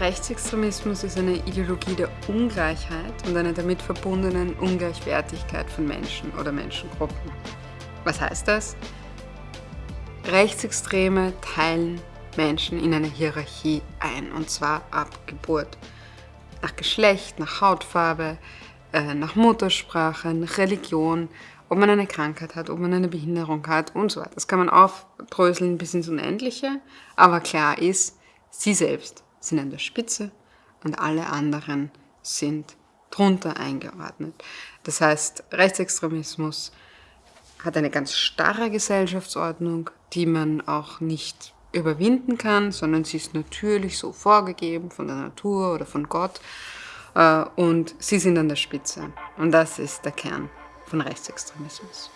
Rechtsextremismus ist eine Ideologie der Ungleichheit und einer damit verbundenen Ungleichwertigkeit von Menschen oder Menschengruppen. Was heißt das? Rechtsextreme teilen Menschen in eine Hierarchie ein, und zwar ab Geburt. Nach Geschlecht, nach Hautfarbe, äh, nach Muttersprache, nach Religion, ob man eine Krankheit hat, ob man eine Behinderung hat und so weiter. Das kann man aufdröseln bis ins Unendliche, aber klar ist, sie selbst sind an der Spitze und alle anderen sind drunter eingeordnet. Das heißt, Rechtsextremismus hat eine ganz starre Gesellschaftsordnung, die man auch nicht überwinden kann, sondern sie ist natürlich so vorgegeben von der Natur oder von Gott äh, und sie sind an der Spitze. Und das ist der Kern von Rechtsextremismus.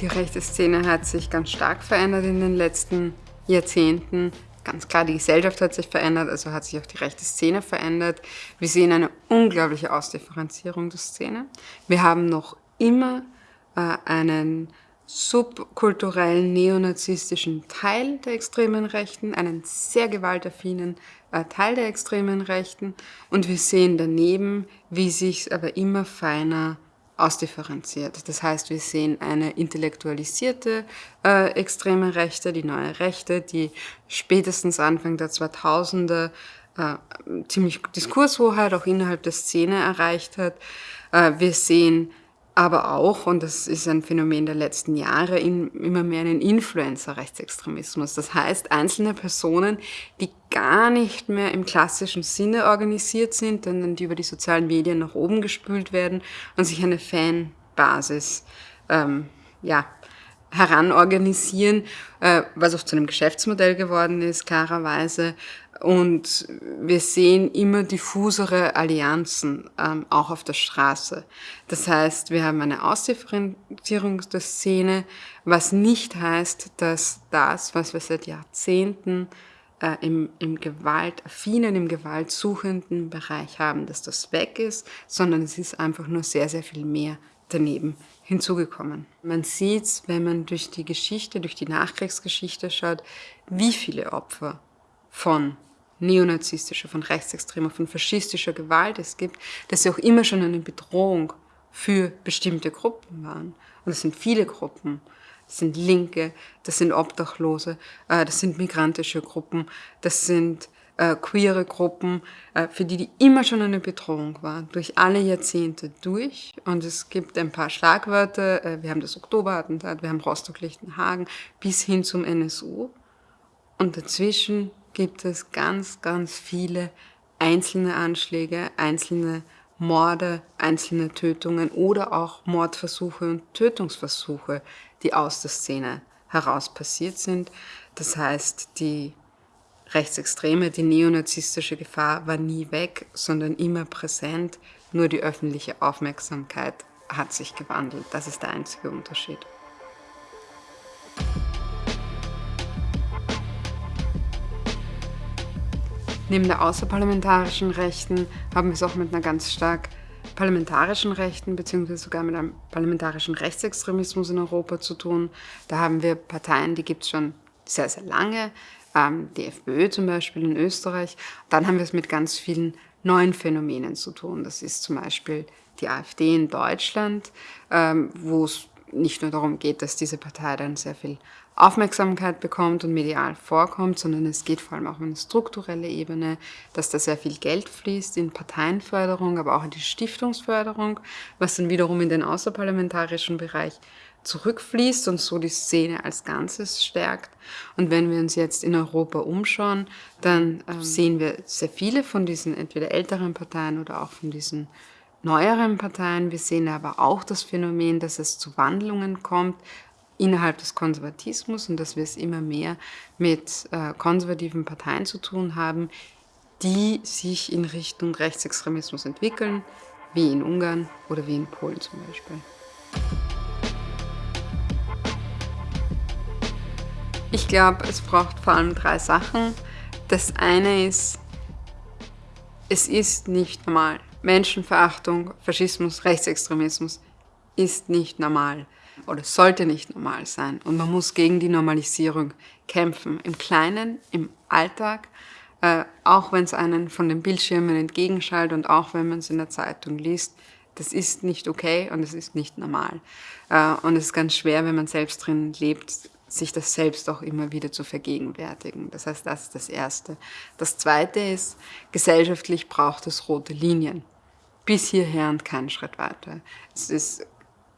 Die rechte Szene hat sich ganz stark verändert in den letzten Jahrzehnten. Ganz klar, die Gesellschaft hat sich verändert, also hat sich auch die rechte Szene verändert. Wir sehen eine unglaubliche Ausdifferenzierung der Szene. Wir haben noch immer äh, einen subkulturellen neonazistischen Teil der extremen Rechten, einen sehr gewaltaffinen äh, Teil der extremen Rechten. Und wir sehen daneben, wie sich aber immer feiner ausdifferenziert. Das heißt, wir sehen eine intellektualisierte äh, extreme Rechte, die neue Rechte, die spätestens Anfang der 2000er äh, ziemlich Diskurshoheit auch innerhalb der Szene erreicht hat. Äh, wir sehen aber auch, und das ist ein Phänomen der letzten Jahre, in, immer mehr einen Influencer-Rechtsextremismus. Das heißt, einzelne Personen, die gar nicht mehr im klassischen Sinne organisiert sind, sondern die über die sozialen Medien nach oben gespült werden und sich eine Fanbasis ähm, ja, heranorganisieren, äh, was auch zu einem Geschäftsmodell geworden ist, klarerweise. Und wir sehen immer diffusere Allianzen, ähm, auch auf der Straße. Das heißt, wir haben eine Ausdifferenzierung der Szene, was nicht heißt, dass das, was wir seit Jahrzehnten äh, im, im gewaltaffinen, im gewaltsuchenden Bereich haben, dass das weg ist, sondern es ist einfach nur sehr, sehr viel mehr daneben hinzugekommen. Man sieht, wenn man durch die Geschichte, durch die Nachkriegsgeschichte schaut, wie viele Opfer von neonazistischer, von rechtsextremer, von faschistischer Gewalt es gibt, dass sie auch immer schon eine Bedrohung für bestimmte Gruppen waren. Und es sind viele Gruppen. Das sind Linke, das sind Obdachlose, äh, das sind migrantische Gruppen, das sind äh, queere Gruppen, äh, für die die immer schon eine Bedrohung war, durch alle Jahrzehnte durch. Und es gibt ein paar Schlagwörter, äh, wir haben das Oktoberattentat, wir haben Rostock-Lichtenhagen, bis hin zum NSU. Und dazwischen gibt es ganz, ganz viele einzelne Anschläge, einzelne Morde, einzelne Tötungen oder auch Mordversuche und Tötungsversuche, die aus der Szene heraus passiert sind. Das heißt, die rechtsextreme, die neonazistische Gefahr war nie weg, sondern immer präsent. Nur die öffentliche Aufmerksamkeit hat sich gewandelt. Das ist der einzige Unterschied. Neben der außerparlamentarischen Rechten haben wir es auch mit einer ganz stark parlamentarischen Rechten beziehungsweise sogar mit einem parlamentarischen Rechtsextremismus in Europa zu tun. Da haben wir Parteien, die gibt es schon sehr, sehr lange, die FPÖ zum Beispiel in Österreich. Dann haben wir es mit ganz vielen neuen Phänomenen zu tun. Das ist zum Beispiel die AfD in Deutschland, ähm, wo es nicht nur darum geht, dass diese Partei dann sehr viel Aufmerksamkeit bekommt und medial vorkommt, sondern es geht vor allem auch um eine strukturelle Ebene, dass da sehr viel Geld fließt in Parteienförderung, aber auch in die Stiftungsförderung, was dann wiederum in den außerparlamentarischen Bereich zurückfließt und so die Szene als Ganzes stärkt. Und wenn wir uns jetzt in Europa umschauen, dann ähm, sehen wir sehr viele von diesen entweder älteren Parteien oder auch von diesen neueren Parteien. Wir sehen aber auch das Phänomen, dass es zu Wandlungen kommt, innerhalb des Konservatismus und dass wir es immer mehr mit äh, konservativen Parteien zu tun haben, die sich in Richtung Rechtsextremismus entwickeln, wie in Ungarn oder wie in Polen zum Beispiel. Ich glaube, es braucht vor allem drei Sachen. Das eine ist, es ist nicht normal. Menschenverachtung, Faschismus, Rechtsextremismus ist nicht normal. oder sollte nicht normal sein. Und man muss gegen die Normalisierung kämpfen. Im Kleinen, im Alltag, äh, auch wenn es einen von den Bildschirmen entgegenschallt und auch wenn man es in der Zeitung liest. Das ist nicht okay und es ist nicht normal. Äh, und es ist ganz schwer, wenn man selbst drin lebt, sich das selbst auch immer wieder zu vergegenwärtigen. Das heißt, das ist das Erste. Das Zweite ist, gesellschaftlich braucht es rote Linien. Bis hierher und keinen Schritt weiter. Es ist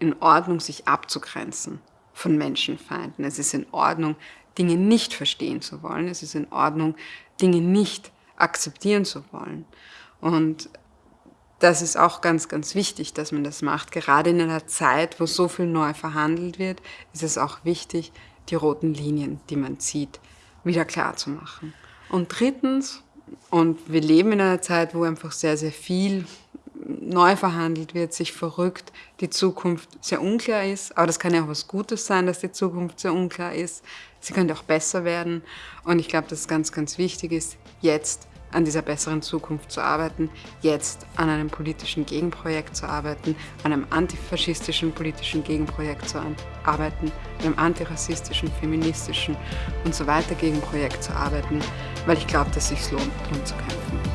in Ordnung, sich abzugrenzen von Menschenfeinden. Es ist in Ordnung, Dinge nicht verstehen zu wollen. Es ist in Ordnung, Dinge nicht akzeptieren zu wollen. Und das ist auch ganz, ganz wichtig, dass man das macht. Gerade in einer Zeit, wo so viel neu verhandelt wird, ist es auch wichtig, die roten Linien, die man zieht, wieder klar zu machen. Und drittens, und wir leben in einer Zeit, wo einfach sehr, sehr viel neu verhandelt wird, sich verrückt, die Zukunft sehr unklar ist. Aber das kann ja auch was Gutes sein, dass die Zukunft sehr unklar ist. Sie könnte auch besser werden. Und ich glaube, dass es ganz, ganz wichtig ist, jetzt an dieser besseren Zukunft zu arbeiten, jetzt an einem politischen Gegenprojekt zu arbeiten, an einem antifaschistischen politischen Gegenprojekt zu arbeiten, einem antirassistischen, feministischen und so weiter Gegenprojekt zu arbeiten, weil ich glaube, dass es sich lohnt, darum zu kämpfen.